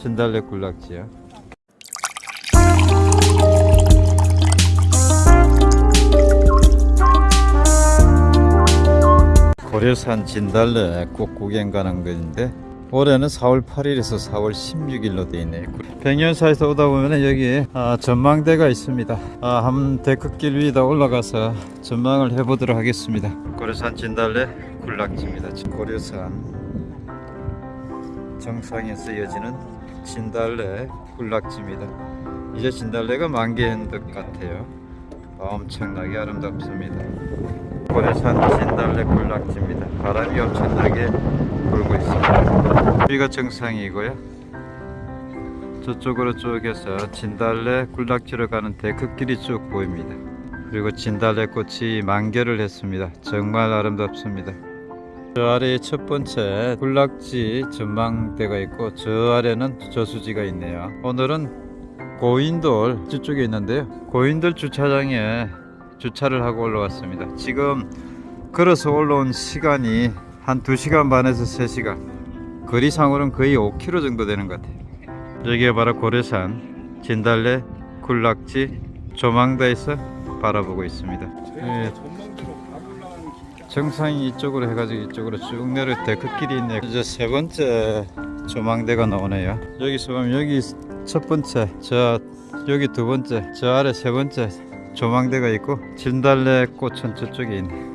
진달래 군락지야. 고려산 진달래 꽃 구경 가는 건데 올해는 4월 8일에서 4월 16일로 되어 있네요. 백년사에서 오다 보면 여기 아, 전망대가 있습니다. 아, 한번 데크길 위에다 올라가서 전망을 해보도록 하겠습니다. 고려산 진달래 군락지입니다. 고려산 정상에서 이어지는 진달래 군락지입니다. 이제 진달래가 만개한 것 같아요. 엄청나게 아름답습니다. 고려산 진달래 군락지입니다. 바람이 엄청나게 불고 있습니다. 여기가 정상이고요. 저쪽으로 쭉 해서 진달래 군락지로 가는 데크길이 쭉 보입니다. 그리고 진달래 꽃이 만개를 했습니다. 정말 아름답습니다. 저 아래에 첫 번째 군락지 전망대가 있고 저 아래는 저수지가 있네요. 오늘은 고인돌 저쪽에 있는데요. 고인돌 주차장에 주차를 하고 올라왔습니다. 지금 걸어서 올라온 시간이 한 2시간 반에서 3시간 거리상으로는 거의 5km 정도 되는 것 같아요. 여기가 바로 고려산 진달래 군락지 조망대에서 바라보고 있습니다. 예, 정상이 이쪽으로 해가지고 이쪽으로 쭉 내려 데크길이 있네요. 이제 세 번째 조망대가 나오네요. 여기서 보면 여기 첫 번째, 저 여기 두 번째, 저 아래 세 번째 조망대가 있고 진달래 꽃은 저쪽에 있네.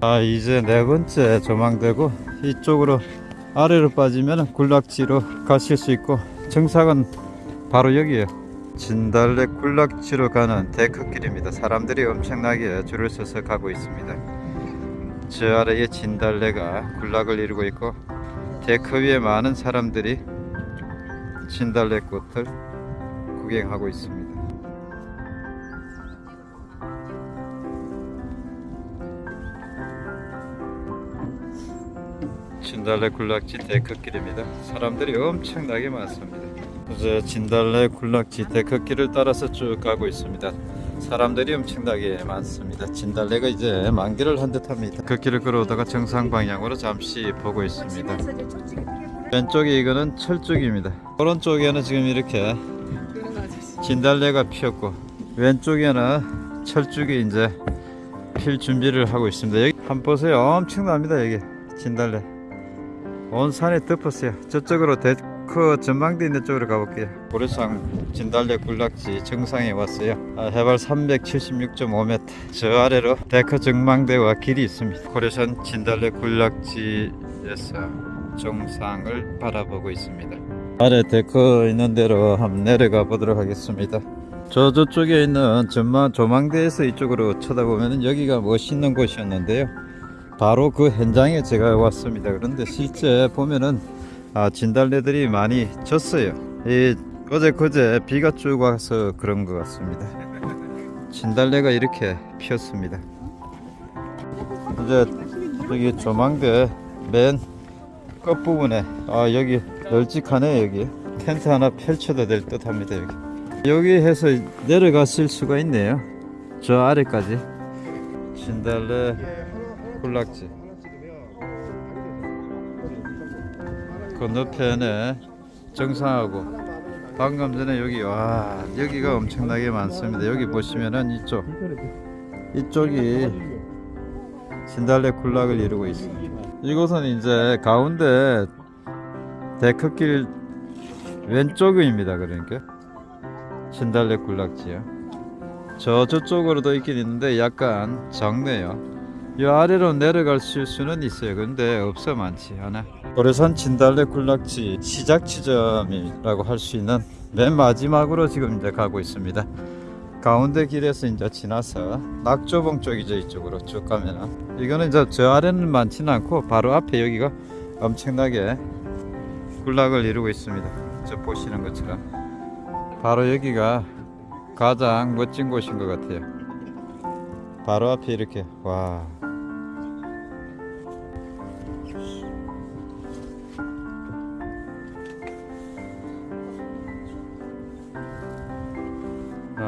아 이제 네 번째 조망대고 이쪽으로 아래로 빠지면 군락지로 가실 수 있고 정상은 바로 여기에요. 진달래 군락지로 가는 데크길입니다. 사람들이 엄청나게 줄을 서서 가고 있습니다. 저 아래에 진달래가 군락을 이루고 있고 데크 위에 많은 사람들이 진달래 꽃을 구경하고 있습니다. 진달래 군락지 데크길입니다. 사람들이 엄청나게 많습니다. 이제 진달래 군락지 데크길을 따라서 쭉 가고 있습니다. 사람들이 엄청나게 많습니다. 진달래가 이제 만개를 한 듯합니다. 그 길을 걸어오다가 정상 방향으로 잠시 보고 있습니다. 왼쪽에 이거는 철쭉입니다. 오른쪽에는 지금 이렇게 진달래가 피었고 왼쪽에는 철쭉이 이제 필 준비를 하고 있습니다. 여기 한번 보세요. 엄청납니다. 여기 진달래. 온 산에 덮었어요. 저쪽으로 데크 전망대 있는 쪽으로 가볼게요. 고려산 진달래 군락지 정상에 왔어요. 아, 해발 376.5m. 저 아래로 데크 전망대와 길이 있습니다. 고려산 진달래 군락지에서 정상을 바라보고 있습니다. 아래 데크 있는 대로 한번 내려가 보도록 하겠습니다. 저 저쪽에 있는 전망 조망대에서 이쪽으로 쳐다보면 여기가 멋있는 곳이었는데요. 바로 그 현장에 제가 왔습니다. 그런데 실제 보면은 아, 진달래들이 많이 졌어요. 이 어제 그제 비가 쭉 와서 그런 것 같습니다. 진달래가 이렇게 피었습니다. 이제 여기 조망대 맨 끝부분에 아 여기 널찍하네 여기 텐트 하나 펼쳐도 될 듯 합니다 여기 여기 해서 내려갔을 수가 있네요 저 아래까지 진달래 군락지 건너편에 정상하고 방금 전에 여기 와 여기가 엄청나게 많습니다. 여기 보시면은 이쪽 이쪽이 진달래 군락을 이루고 있습니다. 이곳은 이제 가운데 데크길 왼쪽입니다 그러니까. 진달래 군락지요. 저 저쪽으로도 있긴 있는데 약간 적네요 이 아래로 내려갈 수는 있어요. 근데 없어 많지 않아. 고려산 진달래 군락지 시작 지점이라고 할 수 있는 맨 마지막으로 지금 이제 가고 있습니다. 가운데 길에서 이제 지나서 낙조봉 쪽이죠 이쪽으로 쭉 가면은 이거는 이제 저 아래는 많지는 않고 바로 앞에 여기가 엄청나게 군락을 이루고 있습니다. 저 보시는 것처럼. 바로 여기가 가장 멋진 곳인 것 같아요. 바로 앞에 이렇게 와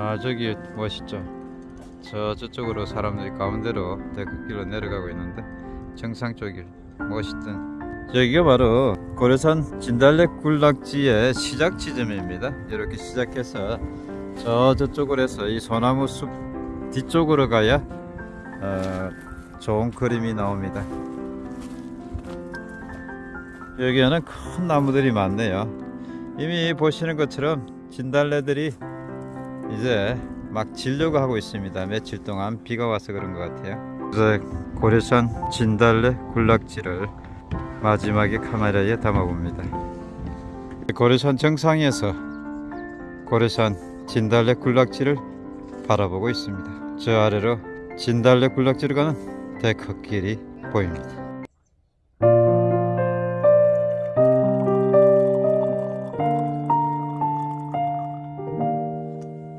아 저기 멋있죠 저 저쪽으로 사람들이 가운데로 데크길로 내려가고 있는데 정상 쪽이 멋있던 여기가 바로 고려산 진달래 군락지의 시작 지점입니다. 이렇게 시작해서 저 저쪽으로 해서 이 소나무 숲 뒤쪽으로 가야 어, 좋은 그림이 나옵니다. 여기에는 큰 나무들이 많네요. 이미 보시는 것처럼 진달래들이 이제 막 지려고 하고 있습니다. 며칠 동안 비가 와서 그런 것 같아요. 이제 고려산 진달래 군락지를 마지막에 카메라에 담아봅니다. 고려산 정상에서 고려산 진달래 군락지를 바라보고 있습니다. 저 아래로 진달래 군락지로 가는 데크길이 보입니다.